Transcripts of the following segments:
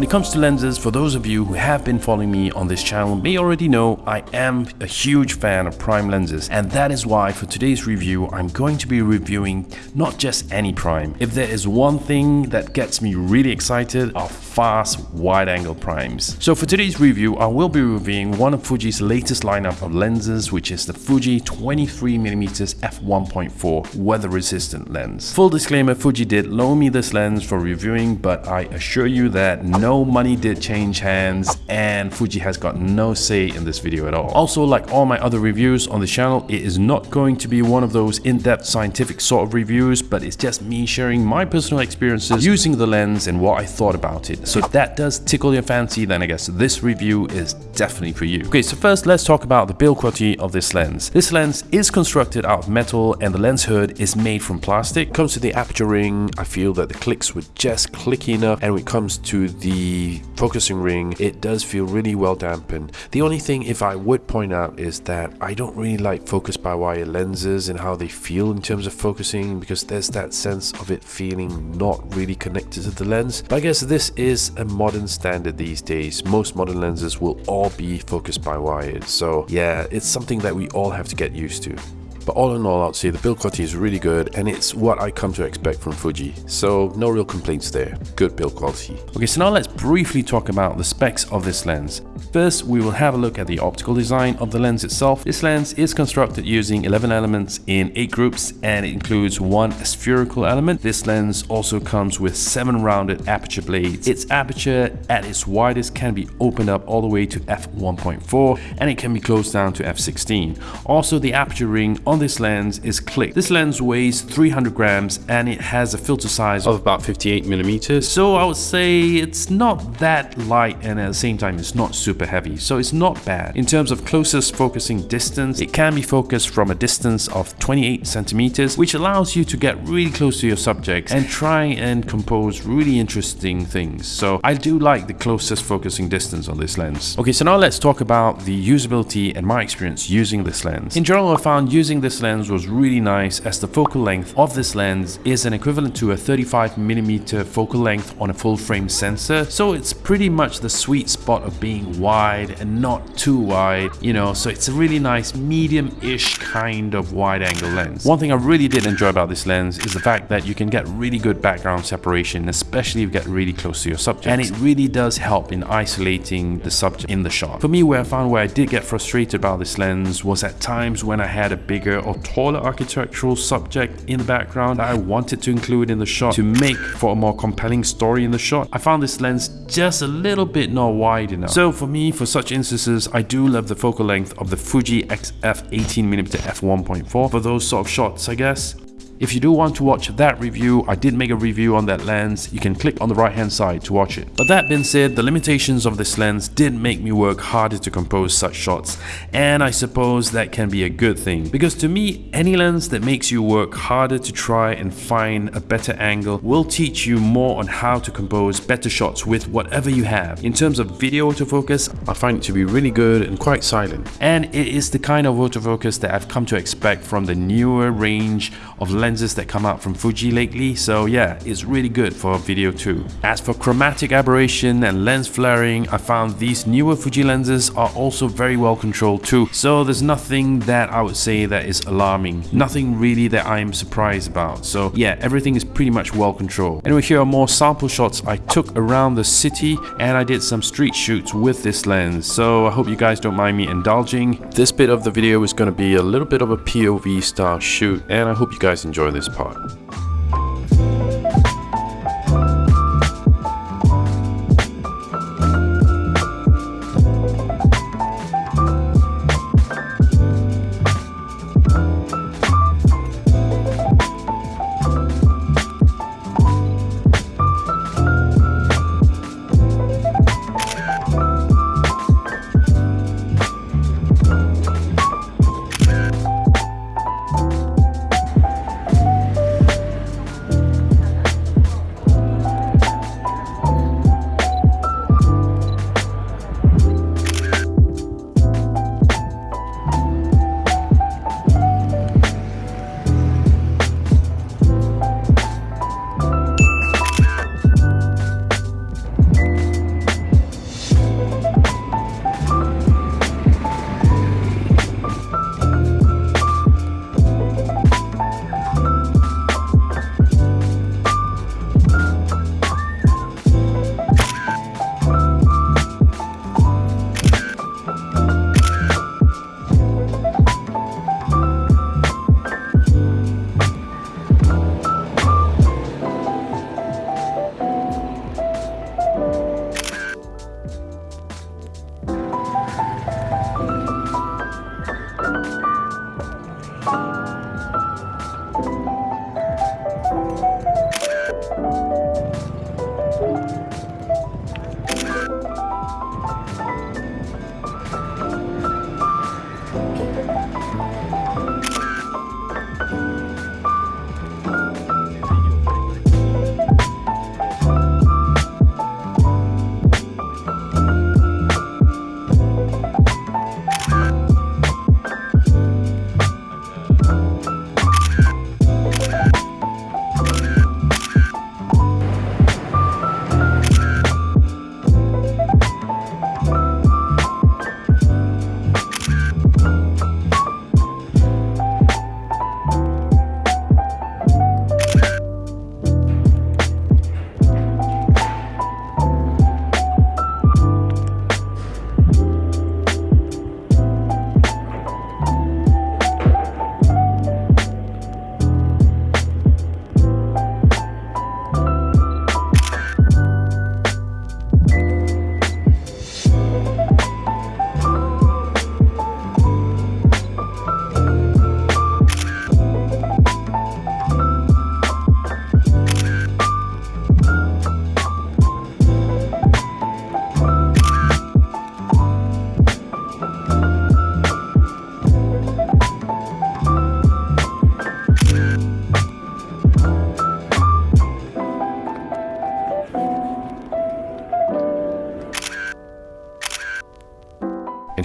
When it comes to lenses, for those of you who have been following me on this channel may already know I am a huge fan of prime lenses and that is why for today's review I'm going to be reviewing not just any prime. If there is one thing that gets me really excited are fast wide-angle primes. So for today's review I will be reviewing one of Fuji's latest lineup of lenses which is the Fuji 23mm f1.4 weather resistant lens. Full disclaimer Fuji did loan me this lens for reviewing but I assure you that no money did change hands and Fuji has got no say in this video at all. Also, like all my other reviews on the channel, it is not going to be one of those in-depth scientific sort of reviews, but it's just me sharing my personal experiences using the lens and what I thought about it. So if that does tickle your fancy, then I guess this review is definitely for you. Okay, so first let's talk about the build quality of this lens. This lens is constructed out of metal and the lens hood is made from plastic. Comes to the aperture ring, I feel that the clicks were just clicky enough and when it comes to the focusing ring, it does feel really well dampened. The only thing if I would point out is that I don't really like focus by wire lenses and how they feel in terms of focusing because there's that sense of it feeling not really connected to the lens. But I guess this is a modern standard these days. Most modern lenses will all be focused by wires. So yeah, it's something that we all have to get used to. But all in all, I'd say the build quality is really good and it's what I come to expect from Fuji. So no real complaints there. Good build quality. Okay, so now let's briefly talk about the specs of this lens. First, we will have a look at the optical design of the lens itself. This lens is constructed using 11 elements in 8 groups and it includes one aspherical element. This lens also comes with 7 rounded aperture blades. Its aperture at its widest can be opened up all the way to f1.4 and it can be closed down to f16. Also, the aperture ring on this lens is click. This lens weighs 300 grams and it has a filter size of about 58 millimeters. So I would say it's not that light and at the same time it's not super heavy. So it's not bad. In terms of closest focusing distance, it can be focused from a distance of 28 centimeters, which allows you to get really close to your subject and try and compose really interesting things. So I do like the closest focusing distance on this lens. Okay, so now let's talk about the usability and my experience using this lens. In general, I found using this this lens was really nice as the focal length of this lens is an equivalent to a 35mm focal length on a full frame sensor. So it's pretty much the sweet spot of being wide and not too wide, you know, so it's a really nice medium-ish kind of wide angle lens. One thing I really did enjoy about this lens is the fact that you can get really good background separation, especially if you get really close to your subject. And it really does help in isolating the subject in the shot. For me, where I found where I did get frustrated about this lens was at times when I had a bigger or taller architectural subject in the background that I wanted to include in the shot to make for a more compelling story in the shot. I found this lens just a little bit not wide enough. So for me, for such instances, I do love the focal length of the Fuji XF 18mm f1.4 for those sort of shots, I guess. If you do want to watch that review, I did make a review on that lens. You can click on the right hand side to watch it. But that being said, the limitations of this lens did make me work harder to compose such shots. And I suppose that can be a good thing. Because to me, any lens that makes you work harder to try and find a better angle will teach you more on how to compose better shots with whatever you have. In terms of video autofocus, I find it to be really good and quite silent. And it is the kind of autofocus that I've come to expect from the newer range of lenses lenses that come out from Fuji lately, so yeah, it's really good for video too. As for chromatic aberration and lens flaring, I found these newer Fuji lenses are also very well controlled too, so there's nothing that I would say that is alarming, nothing really that I am surprised about, so yeah, everything is pretty much well controlled. Anyway, here are more sample shots I took around the city and I did some street shoots with this lens, so I hope you guys don't mind me indulging. This bit of the video is going to be a little bit of a POV style shoot and I hope you guys enjoy enjoy this part.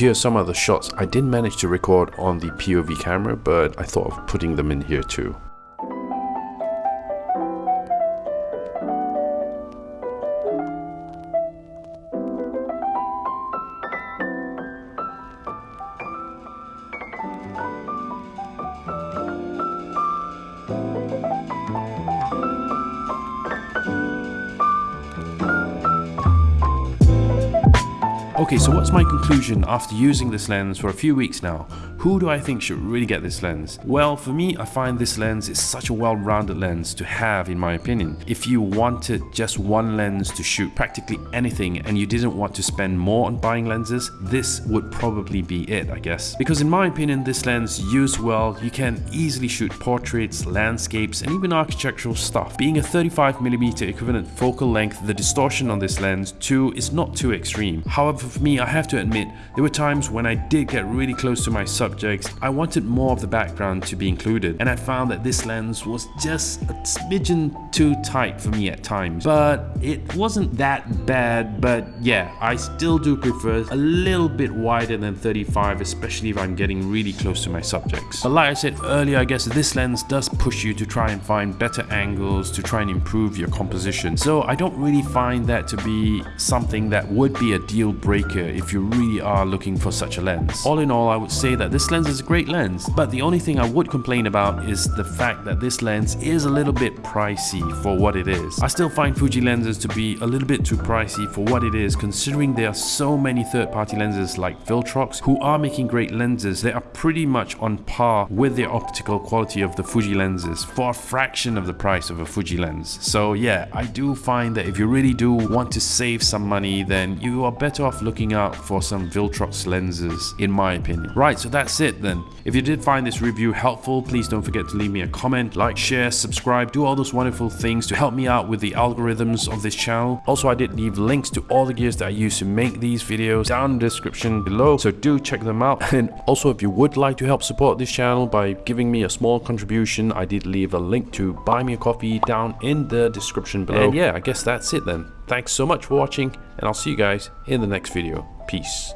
Here are some of the shots I didn't manage to record on the POV camera, but I thought of putting them in here too. Okay, so what's my conclusion after using this lens for a few weeks now? Who do I think should really get this lens? Well, for me, I find this lens is such a well-rounded lens to have in my opinion. If you wanted just one lens to shoot practically anything and you didn't want to spend more on buying lenses, this would probably be it, I guess. Because in my opinion, this lens used well, you can easily shoot portraits, landscapes, and even architectural stuff. Being a 35mm equivalent focal length, the distortion on this lens too is not too extreme. However, for me, I have to admit, there were times when I did get really close to my subjects, I wanted more of the background to be included, and I found that this lens was just a smidgen too tight for me at times. But it wasn't that bad, but yeah, I still do prefer a little bit wider than 35, especially if I'm getting really close to my subjects. But like I said earlier, I guess this lens does push you to try and find better angles, to try and improve your composition. So I don't really find that to be something that would be a deal breaker breaker if you really are looking for such a lens. All in all, I would say that this lens is a great lens, but the only thing I would complain about is the fact that this lens is a little bit pricey for what it is. I still find Fuji lenses to be a little bit too pricey for what it is considering there are so many third-party lenses like Viltrox who are making great lenses. They are pretty much on par with the optical quality of the Fuji lenses for a fraction of the price of a Fuji lens. So yeah, I do find that if you really do want to save some money then you are better off looking out for some Viltrox lenses in my opinion. Right, so that's it then. If you did find this review helpful, please don't forget to leave me a comment, like, share, subscribe, do all those wonderful things to help me out with the algorithms of this channel. Also, I did leave links to all the gears that I use to make these videos down in the description below, so do check them out. And also, if you would like to help support this channel by giving me a small contribution, I did leave a link to buy me a coffee down in the description below. And yeah, I guess that's it then. Thanks so much for watching, and I'll see you guys in the next video. Peace.